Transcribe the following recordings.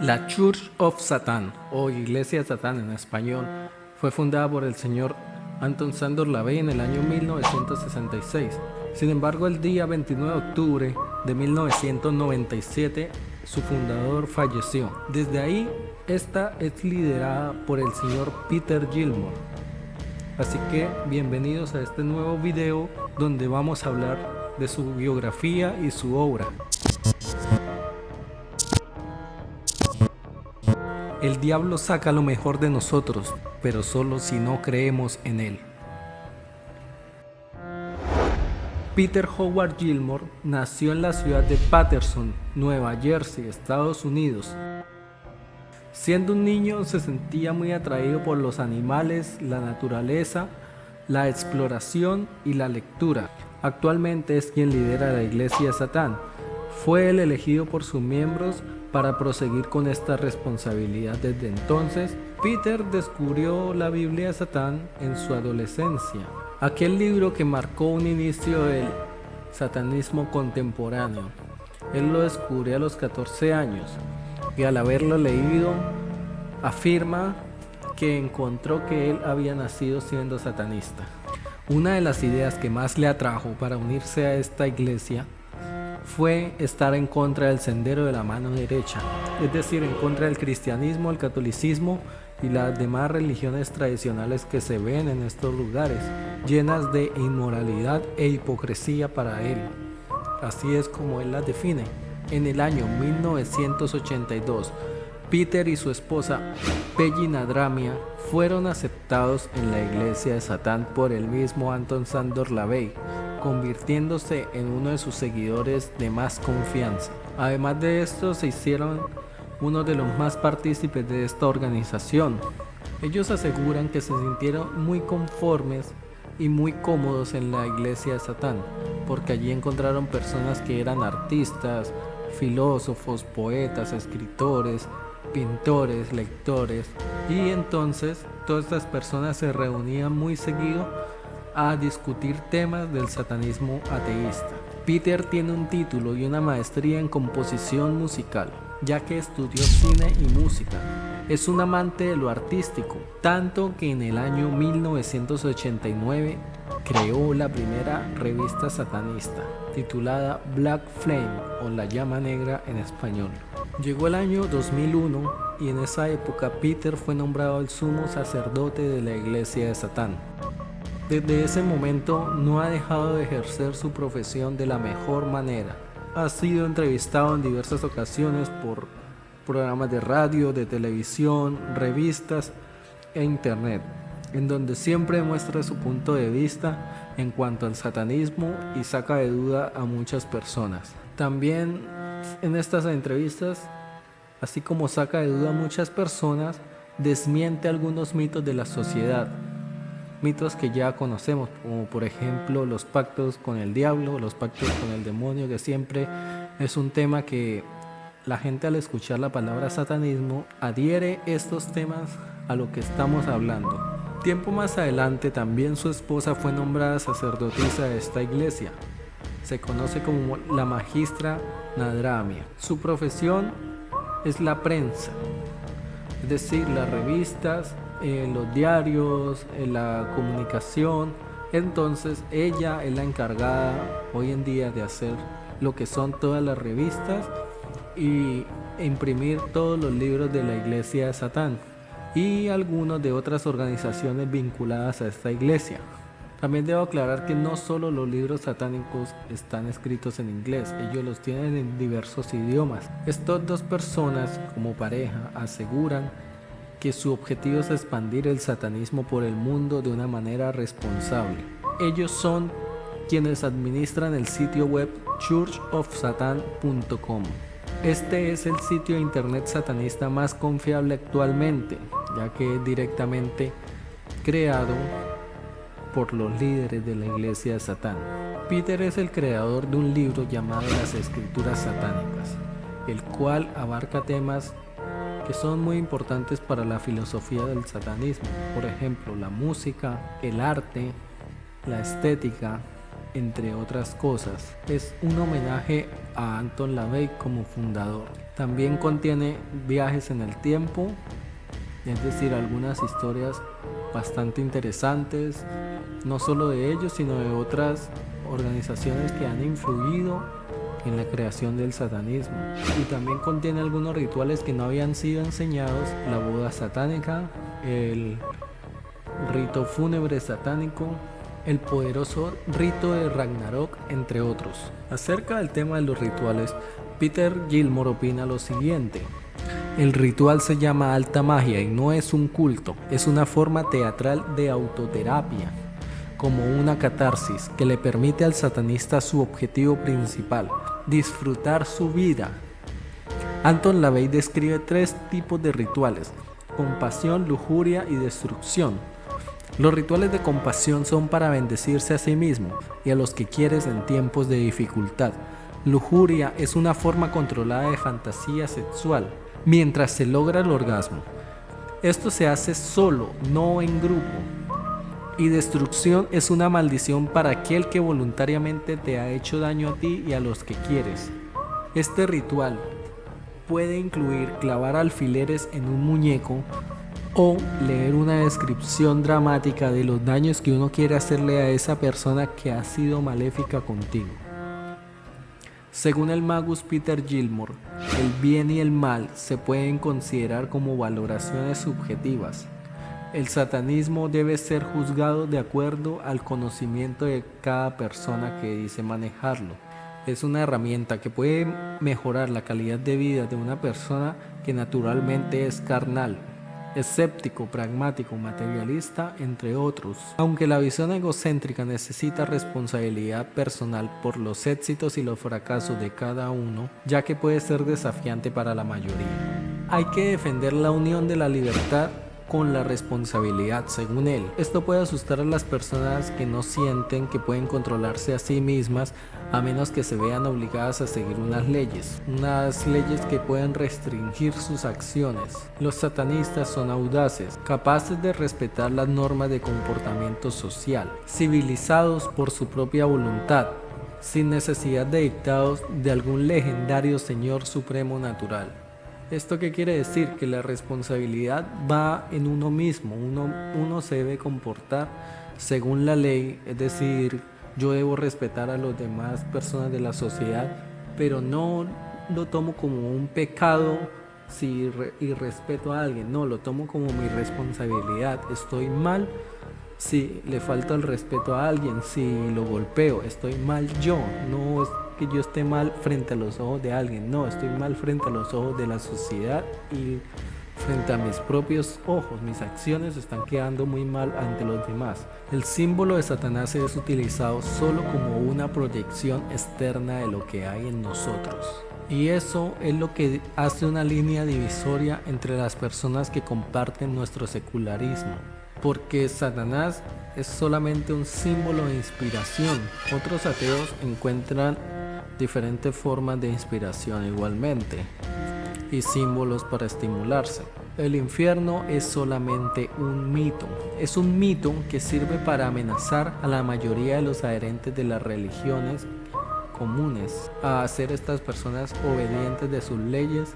La Church of Satan, o Iglesia de Satán en español, fue fundada por el señor Anton Sandor Lavey en el año 1966. Sin embargo, el día 29 de octubre de 1997, su fundador falleció. Desde ahí, esta es liderada por el señor Peter Gilmore. Así que bienvenidos a este nuevo video donde vamos a hablar de su biografía y su obra. El diablo saca lo mejor de nosotros, pero solo si no creemos en él. Peter Howard Gilmore nació en la ciudad de Patterson, Nueva Jersey, Estados Unidos. Siendo un niño se sentía muy atraído por los animales, la naturaleza, la exploración y la lectura. Actualmente es quien lidera la iglesia Satán. Fue el elegido por sus miembros para proseguir con esta responsabilidad desde entonces, Peter descubrió la Biblia de Satán en su adolescencia, aquel libro que marcó un inicio del satanismo contemporáneo. Él lo descubrió a los 14 años y al haberlo leído afirma que encontró que él había nacido siendo satanista. Una de las ideas que más le atrajo para unirse a esta iglesia fue estar en contra del sendero de la mano derecha, es decir, en contra del cristianismo, el catolicismo y las demás religiones tradicionales que se ven en estos lugares, llenas de inmoralidad e hipocresía para él. Así es como él las define. En el año 1982, Peter y su esposa Peggy Nadramia fueron aceptados en la iglesia de Satán por el mismo Anton Sandor Lavey, convirtiéndose en uno de sus seguidores de más confianza. Además de esto, se hicieron uno de los más partícipes de esta organización. Ellos aseguran que se sintieron muy conformes y muy cómodos en la iglesia de Satán, porque allí encontraron personas que eran artistas, filósofos, poetas, escritores, pintores, lectores, y entonces todas estas personas se reunían muy seguido a discutir temas del satanismo ateísta. Peter tiene un título y una maestría en composición musical, ya que estudió cine y música. Es un amante de lo artístico, tanto que en el año 1989 creó la primera revista satanista, titulada Black Flame o La Llama Negra en español. Llegó el año 2001 y en esa época Peter fue nombrado el sumo sacerdote de la iglesia de Satán. Desde ese momento no ha dejado de ejercer su profesión de la mejor manera. Ha sido entrevistado en diversas ocasiones por programas de radio, de televisión, revistas e internet, en donde siempre muestra su punto de vista en cuanto al satanismo y saca de duda a muchas personas. También en estas entrevistas, así como saca de duda a muchas personas, desmiente algunos mitos de la sociedad mitos que ya conocemos, como por ejemplo los pactos con el diablo, los pactos con el demonio, que siempre es un tema que la gente al escuchar la palabra satanismo adhiere estos temas a lo que estamos hablando. Tiempo más adelante también su esposa fue nombrada sacerdotisa de esta iglesia. Se conoce como la magistra Nadramia. Su profesión es la prensa, es decir, las revistas, en los diarios, en la comunicación. Entonces ella es la encargada hoy en día de hacer lo que son todas las revistas y imprimir todos los libros de la iglesia de Satán y algunos de otras organizaciones vinculadas a esta iglesia. También debo aclarar que no solo los libros satánicos están escritos en inglés, ellos los tienen en diversos idiomas. Estas dos personas como pareja aseguran que su objetivo es expandir el satanismo por el mundo de una manera responsable. Ellos son quienes administran el sitio web churchofsatan.com. Este es el sitio de internet satanista más confiable actualmente, ya que es directamente creado por los líderes de la iglesia de Satán. Peter es el creador de un libro llamado Las Escrituras Satánicas, el cual abarca temas que son muy importantes para la filosofía del satanismo, por ejemplo la música, el arte, la estética, entre otras cosas. Es un homenaje a Anton LaVey como fundador. También contiene viajes en el tiempo, es decir, algunas historias bastante interesantes, no solo de ellos, sino de otras organizaciones que han influido en la creación del satanismo. Y también contiene algunos rituales que no habían sido enseñados, la boda satánica, el rito fúnebre satánico, el poderoso rito de Ragnarok, entre otros. Acerca del tema de los rituales, Peter Gilmore opina lo siguiente. El ritual se llama alta magia y no es un culto, es una forma teatral de autoterapia, como una catarsis que le permite al satanista su objetivo principal, disfrutar su vida. Anton LaVey describe tres tipos de rituales, compasión, lujuria y destrucción. Los rituales de compasión son para bendecirse a sí mismo y a los que quieres en tiempos de dificultad. Lujuria es una forma controlada de fantasía sexual mientras se logra el orgasmo. Esto se hace solo, no en grupo. Y destrucción es una maldición para aquel que voluntariamente te ha hecho daño a ti y a los que quieres. Este ritual puede incluir clavar alfileres en un muñeco o leer una descripción dramática de los daños que uno quiere hacerle a esa persona que ha sido maléfica contigo. Según el magus Peter Gilmore, el bien y el mal se pueden considerar como valoraciones subjetivas. El satanismo debe ser juzgado de acuerdo al conocimiento de cada persona que dice manejarlo. Es una herramienta que puede mejorar la calidad de vida de una persona que naturalmente es carnal, escéptico, pragmático, materialista, entre otros. Aunque la visión egocéntrica necesita responsabilidad personal por los éxitos y los fracasos de cada uno, ya que puede ser desafiante para la mayoría. Hay que defender la unión de la libertad con la responsabilidad según él. Esto puede asustar a las personas que no sienten que pueden controlarse a sí mismas a menos que se vean obligadas a seguir unas leyes, unas leyes que pueden restringir sus acciones. Los satanistas son audaces, capaces de respetar las normas de comportamiento social, civilizados por su propia voluntad, sin necesidad de dictados de algún legendario Señor Supremo Natural. ¿Esto qué quiere decir? Que la responsabilidad va en uno mismo, uno, uno se debe comportar según la ley, es decir, yo debo respetar a las demás personas de la sociedad, pero no lo tomo como un pecado si y respeto a alguien, no, lo tomo como mi responsabilidad, estoy mal si le falta el respeto a alguien, si lo golpeo, estoy mal yo, no que yo esté mal frente a los ojos de alguien, no, estoy mal frente a los ojos de la sociedad y frente a mis propios ojos, mis acciones están quedando muy mal ante los demás. El símbolo de Satanás es utilizado solo como una proyección externa de lo que hay en nosotros. Y eso es lo que hace una línea divisoria entre las personas que comparten nuestro secularismo. Porque Satanás es solamente un símbolo de inspiración. Otros ateos encuentran diferentes formas de inspiración igualmente y símbolos para estimularse. El infierno es solamente un mito. Es un mito que sirve para amenazar a la mayoría de los adherentes de las religiones comunes, a hacer estas personas obedientes de sus leyes,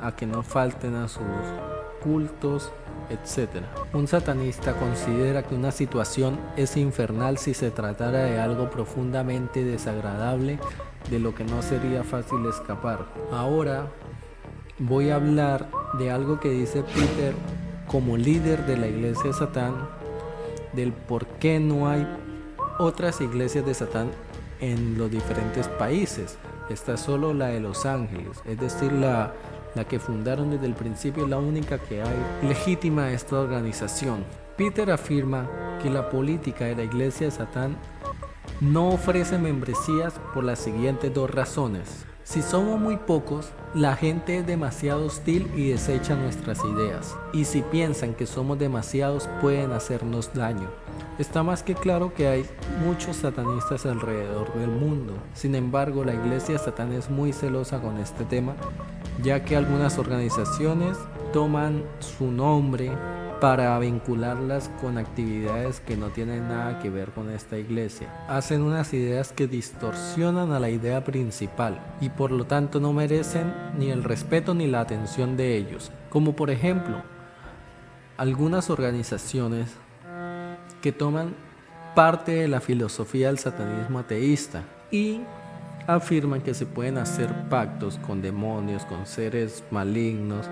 a que no falten a sus cultos, etc. Un satanista considera que una situación es infernal si se tratara de algo profundamente desagradable de lo que no sería fácil escapar. Ahora voy a hablar de algo que dice Peter como líder de la iglesia de Satán, del por qué no hay otras iglesias de Satán en los diferentes países. Está solo la de Los Ángeles, es decir, la, la que fundaron desde el principio, la única que hay legítima esta organización. Peter afirma que la política de la iglesia de Satán no ofrece membresías por las siguientes dos razones. Si somos muy pocos, la gente es demasiado hostil y desecha nuestras ideas. Y si piensan que somos demasiados, pueden hacernos daño. Está más que claro que hay muchos satanistas alrededor del mundo. Sin embargo, la iglesia satán es muy celosa con este tema, ya que algunas organizaciones toman su nombre para vincularlas con actividades que no tienen nada que ver con esta iglesia. Hacen unas ideas que distorsionan a la idea principal y por lo tanto no merecen ni el respeto ni la atención de ellos. Como por ejemplo, algunas organizaciones que toman parte de la filosofía del satanismo ateísta y afirman que se pueden hacer pactos con demonios, con seres malignos,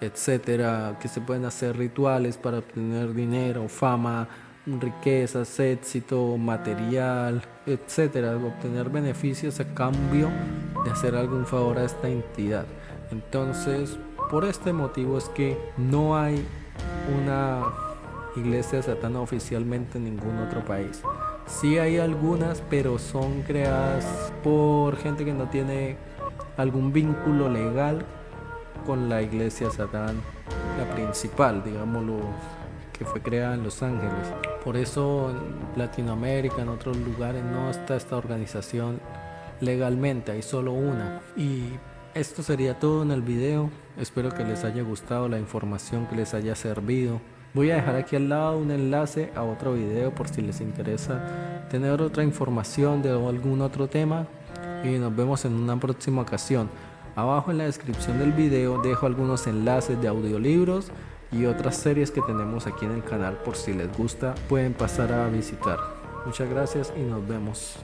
etcétera, que se pueden hacer rituales para obtener dinero, fama, riquezas, éxito, material, etcétera, obtener beneficios a cambio de hacer algún favor a esta entidad. Entonces, por este motivo es que no hay una iglesia satana oficialmente en ningún otro país. Sí hay algunas, pero son creadas por gente que no tiene algún vínculo legal con la iglesia satán, la principal, digámoslo, que fue creada en Los Ángeles. Por eso en Latinoamérica, en otros lugares, no está esta organización legalmente, hay solo una. Y esto sería todo en el video. Espero que les haya gustado la información, que les haya servido. Voy a dejar aquí al lado un enlace a otro video por si les interesa tener otra información de algún otro tema. Y nos vemos en una próxima ocasión. Abajo en la descripción del video dejo algunos enlaces de audiolibros y otras series que tenemos aquí en el canal por si les gusta pueden pasar a visitar. Muchas gracias y nos vemos.